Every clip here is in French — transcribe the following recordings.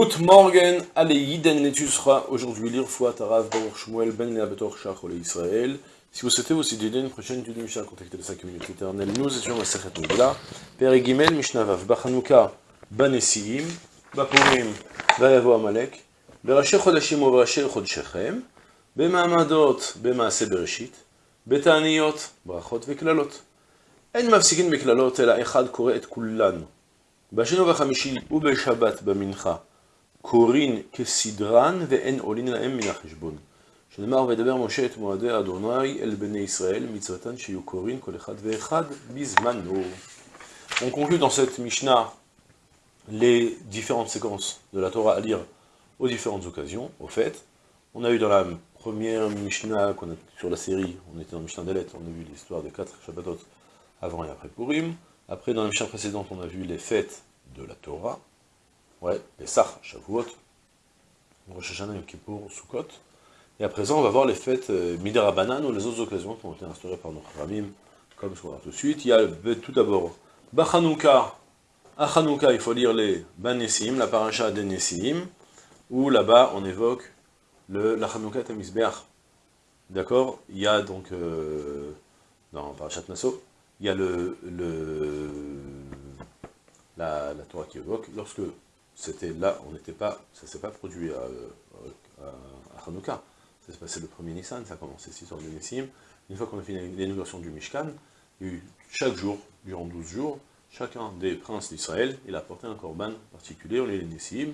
Good morgen, allez, Yiden sera aujourd'hui lire Fouat Arav Baruch Shmuel Ben Leabetor Shach Israël. Si vous souhaitez aussi aider une prochaine étude de Mishnah, contactez les 5 minutes éternelles. Nous étions à Sechet Nogla, Père Gimel, Mishnah Vav, Bachanouka, Banesiim, Bapurim, Vayavo Amalek, Berashe Chodashim ou Berashe Chodshechem, Bemaamadot, Bemaase Bereshit, בתעניות, ברכות וקללות. אין מפסיקים בקללות, אלא אחד קורא את כולן. בשני ובחמישי ובשבת במנחה. קורין כסדרן ואין עולין להם מן החשבון. שנאמר וידבר משה את מועדי אדוני אל בני ישראל, מצוותן שיהיו קורין כל אחד ואחד בזמנו. On conclut dans cette Mishnah les différentes séquences de la Torah à lire aux différentes occasions. Au fait, on a eu dans la première Mishnah qu'on a sur la série, on était dans Mishnah Delet, on a vu l'histoire des quatre Shabbatot avant et après Purim. Après, dans la Mishnah précédente, on a vu les fêtes de la Torah. Ouais, les Sach, Shavuot, Rosh Hashanah, Yom Kippur, Sukkot. Et à présent, on va voir les fêtes euh, ou les autres occasions qui ont été instaurées par nos Ramim, comme ce qu'on va tout de suite. Il y a tout d'abord Bachanouka. À Chanouka, il faut lire les Banessim, la paracha des Nessim, où là-bas on évoque le, la Chanouka Tamizbeach. D'accord? Il y a donc, euh, dans Parashat Nassau, il y a le, le la Torah qui évoque, lorsque c'était là, on n'était pas, ça ne s'est pas produit à, à, à Hanouka. Ça s'est passé le premier Nissan, ça a commencé 6 heures de Nissim. Une fois qu'on a fini l'inauguration du Mishkan, chaque jour, durant 12 jours, chacun des princes d'Israël, il a apporté un korban particulier, on lit les Nissim,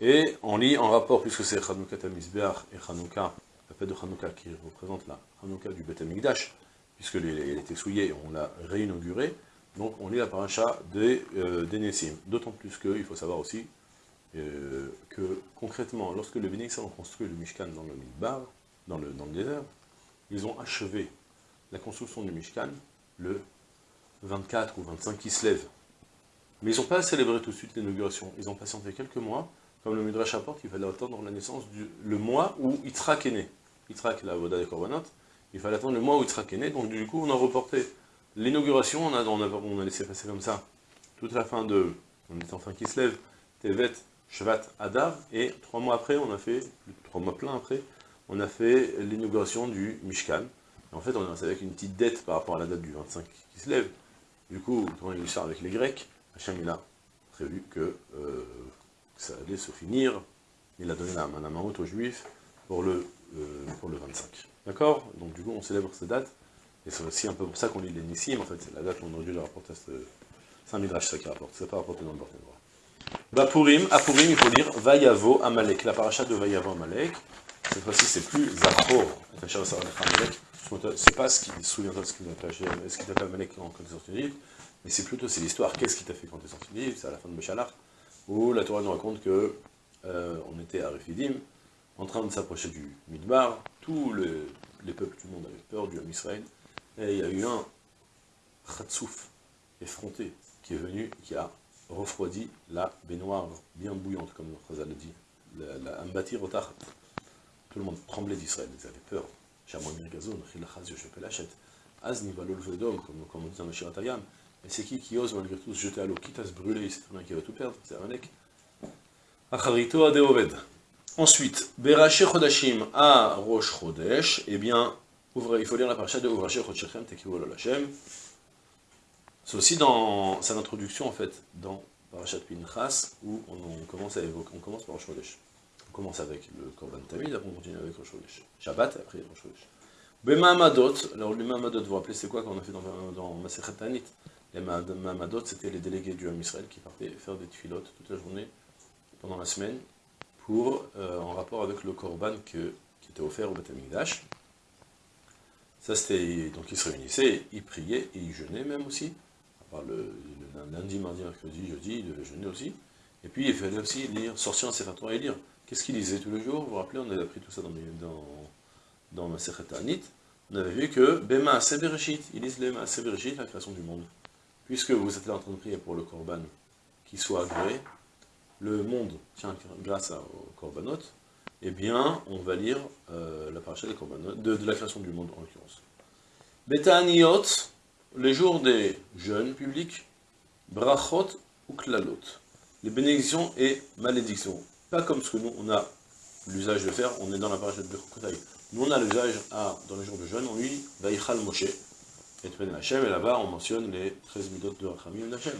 et on lit en rapport, puisque c'est Hanouka Tamizbeach et Hanouka, la fête de Hanouka qui représente la Hanouka du Beth Amikdash, puisqu'elle était souillée, on l'a réinaugurée, donc on lit la paracha des, euh, des Nessim. D'autant plus qu'il faut savoir aussi euh, que concrètement, lorsque le Bénédictin ont construit le Mishkan dans le Midbar, dans le, dans le désert, ils ont achevé la construction du Mishkan le 24 ou 25 qui se lève. Mais ils n'ont pas célébré tout de suite l'inauguration. Ils ont patienté quelques mois, comme le Midrash apporte, qu'il fallait attendre la naissance du le mois où Yitzhak est né. Yitzhak, la Voda des Korbanot, il fallait attendre le mois où Yitzhak est né, donc du coup on a reporté L'inauguration, on a, laissé passer comme ça, toute la fin de, on est en fin qui se lève, Tevet, Shvat, Adar, et trois mois après, on a fait, trois mois plein après, on a fait l'inauguration du Mishkan. en fait, on est avec une petite dette par rapport à la date du 25 qui se lève. Du coup, quand il sort avec les Grecs, Hachem il a prévu que, euh, ça allait se finir. Il a donné la, la main aux Juifs pour le, euh, pour le 25. D'accord? Donc du coup, on célèbre cette date. Et c'est aussi un peu pour ça qu'on lit les Nissim, en fait, c'est la date où on aurait dû le rapporter, c'est un midrash ça qui rapporte, c'est pas rapporté dans le bordel droit. Purim, à Purim, il faut dire Vayavo Amalek, la paracha de Vayavo Amalek, cette fois-ci c'est plus Zachor, c'est pas ce qui, souviens-toi de ce qu'il t'appelle Amalek quand tu es sorti d'Égypte, mais c'est plutôt, c'est l'histoire, qu'est-ce qui t'a fait quand tu es sorti d'Égypte, c'est à la fin de Béchalach, où la Torah nous raconte que euh, on était à Refidim, en train de s'approcher du Midbar, tous les, les peuples du monde avaient peur du Ham Israël, et il y a eu un Khatsouf effronté qui est venu, qui a refroidi la baignoire bien bouillante, comme le Khazal le dit, la, la Tout le monde tremblait d'Israël, ils avaient peur. comme, comme on dit dans le Shiratayam. Mais c'est qui qui ose malgré tout se jeter à l'eau, quitte à se brûler, c'est un qui va tout perdre, c'est Amalek. Acharito Adeoved. Ensuite, Beraché Chodashim à Rosh Chodesh, eh bien, il faut lire la paracha de Ouvracher Chotchechem Tekivu Hashem. C'est aussi dans sa introduction, en fait, dans Parashat Pinchas, où on, commence à évoquer, on commence par Rosh. On commence avec le Korban Tamid, après on continue avec Rosh Chodesh. Shabbat, après Rosh Chodesh. Bemamadot, alors le Mamadot, vous vous rappelez, c'est quoi qu'on a fait dans, dans Masechet Tanit? Les Mamadot, c'était les délégués du Ham Israël qui partaient faire des tuilotes toute la journée, pendant la semaine, pour, euh, en rapport avec le Korban qui était offert au Beth. Ça, c'était. Donc, ils se réunissaient, ils priaient et ils jeûnaient même aussi. À part le, lundi, mardi, mercredi, jeudi, ils devaient jeûner aussi. Et puis, il fallait aussi lire, sortir un Sefer et lire. Qu'est-ce qu'ils lisaient tous les jours? Vous vous rappelez, on avait appris tout ça dans, dans, dans ma Anit. On avait vu que Bema Sebereshit, ils lisent Bema Sebereshit, la création du monde. Puisque vous êtes là en train de prier pour le Korban qui soit agréé, le monde tient grâce au Korbanot, eh bien, on va lire euh, la paracha des de, la création du monde, en l'occurrence. Betaniot, les jours des jeunes publics, brachot ou klalot. les bénédictions et malédictions. Pas comme ce que nous, on a l'usage de faire, on est dans la paracha de Bechukotai. Nous, on a l'usage, dans les jours de jeûne, on lit Vaïchal Moshe, et Hashem, et là-bas, on mentionne les 13 midot de Rachamim d'Hachem.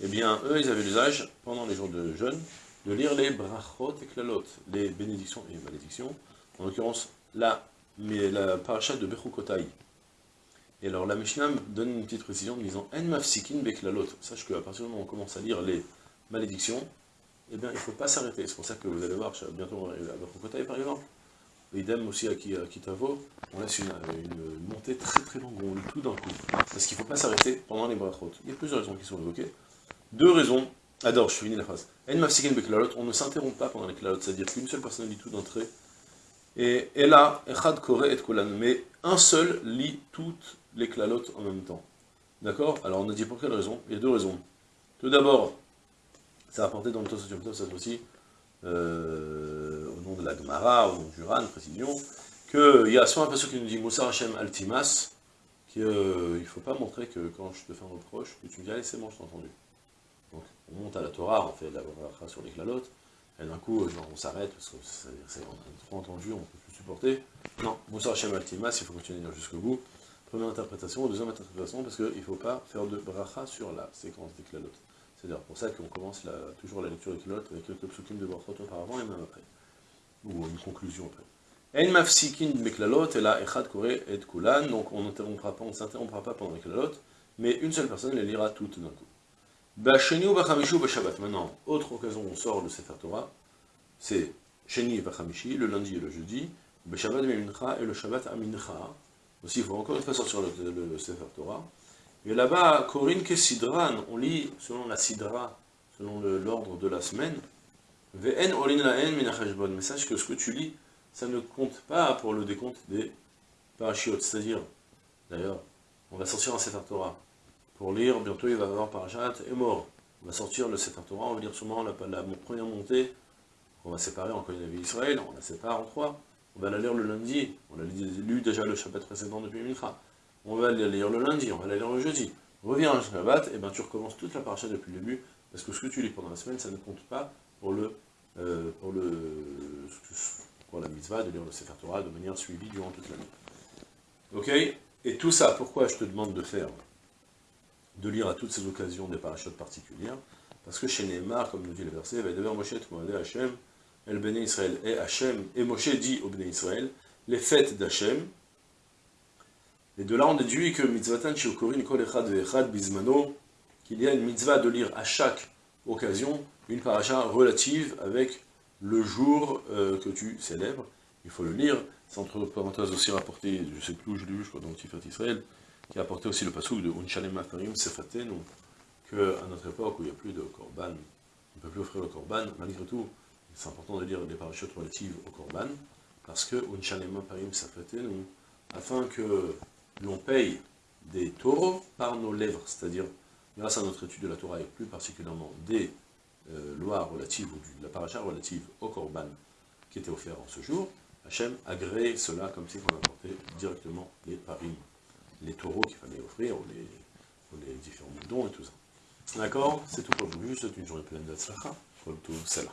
Eh bien, eux, ils avaient l'usage, pendant les jours de jeûne, de lire les brachot et klalot, les bénédictions et malédictions, en l'occurrence, la, mais de Bechukotai. Et alors, la Mishnah donne une petite précision en disant En mafsikin beklalot. Sache qu'à partir du moment où on commence à lire les malédictions, eh bien, il ne faut pas s'arrêter. C'est pour ça que vous allez voir, bientôt, à Bechukotai par exemple, idem aussi à Kitavo, on laisse une, montée très très longue, on tout d'un coup. Parce qu'il ne faut pas s'arrêter pendant les brachot. Il y a plusieurs raisons qui sont évoquées. Deux raisons. Adore, je finis la phrase. On ne s'interrompt pas pendant les klalot, c'est-à-dire qu'une seule personne lit tout d'entrée. Et, là, echad kore et kolan, mais un seul lit toutes les klalot en même temps. D'accord? Alors on a dit pour quelle raison? Il y a deux raisons. Tout d'abord, ça a apporté dans le Tosot cette fois-ci, euh, au nom de la Gemara, au nom du Ran, précision, qu'il y a soit un passage qui nous dit Moussa Hashem Altimas, qu'il ne faut pas montrer que quand je te fais un reproche, que tu me dis allez c'est bon, je t'ai entendu. On monte à la Torah, on fait la bracha sur les klalotes, et d'un coup, genre, on s'arrête, parce que c'est trop entendu, on ne peut plus supporter. Non, Moussa Hashem Altimas, il faut continuer jusqu'au bout. Première interprétation, deuxième interprétation, parce qu'il ne faut pas faire de bracha sur la séquence des klalotes. C'est d'ailleurs pour ça qu'on commence toujours la lecture des clottes avec quelques psukim de brachot auparavant et même après. Ou une conclusion après. En mafsikin meklalot, et là, echad kore et kulan, donc on ne s'interrompra pas pendant les klalot, mais une seule personne les lira toutes d'un coup. Bacheni ou Shabbat. Maintenant, autre occasion où on sort le Sefer Torah, c'est Sheni et bachamishi, le lundi et le jeudi, Beshabbat mincha et le Shabbat amincha. Aussi, il faut encore une fois sortir le, le Sefer Torah. Et là-bas, on lit selon la Sidra, selon l'ordre de la semaine, Ve'en olin la'en minachashbon. Mais sache que ce que tu lis, ça ne compte pas pour le décompte des parachiotes. C'est-à-dire, d'ailleurs, on va sortir un Sefer Torah. Pour lire, bientôt il va y avoir Parachat et mort. On va sortir le Sefer Torah, on va lire sûrement la, première montée. On va séparer encore une vie Israël, on la sépare en trois. On va la lire le lundi. On a lu déjà le Shabbat précédent depuis Mincha on va la lire le lundi, on va la lire le jeudi. Reviens à Shabbat, et bien tu recommences toute la paracha depuis le début, parce que ce que tu lis pendant la semaine, ça ne compte pas pour le euh, pour le pour la mitzvah de lire le Sefer Torah de manière suivie durant toute l'année. Ok? Et tout ça, pourquoi je te demande de faire? De lire à toutes ces occasions des parachutes particulières Parce que chez Neymar, comme nous dit le verset, Hashem, El Bene Israël et Hachem, et Moshe dit au Bene Israël, les fêtes d'Hachem, et de là, on déduit que mitzvatan shiokorin kol echad ve'echad qu'il y a une mitzvah de lire à chaque occasion une paracha relative avec le jour euh, que tu célèbres. Il faut le lire. C'est entre parenthèses aussi rapporté, je sais plus où je l'ai lu, je crois dans Tifat Israël, qui a apporté aussi le pasouk de Unchalem Afarim Sefaten, qu'à notre époque où il n'y a plus de korban, on ne peut plus offrir le korban, malgré tout, c'est important de lire des parachutes relatives au korban, parce que Unchalem Afarim Sefaten, afin que l'on paye des taureaux par nos lèvres, c'est-à-dire, grâce à notre étude de la Torah, et plus particulièrement des euh, lois relatives, ou de la paracha relative au korban qui était offert en ce jour, Hachem agrée cela comme si on apportait directement les parim, les taureaux qu'il fallait offrir, ou les, différents dons et tout ça. D'accord? C'est tout pour aujourd'hui, c'est une journée pleine de tout cela.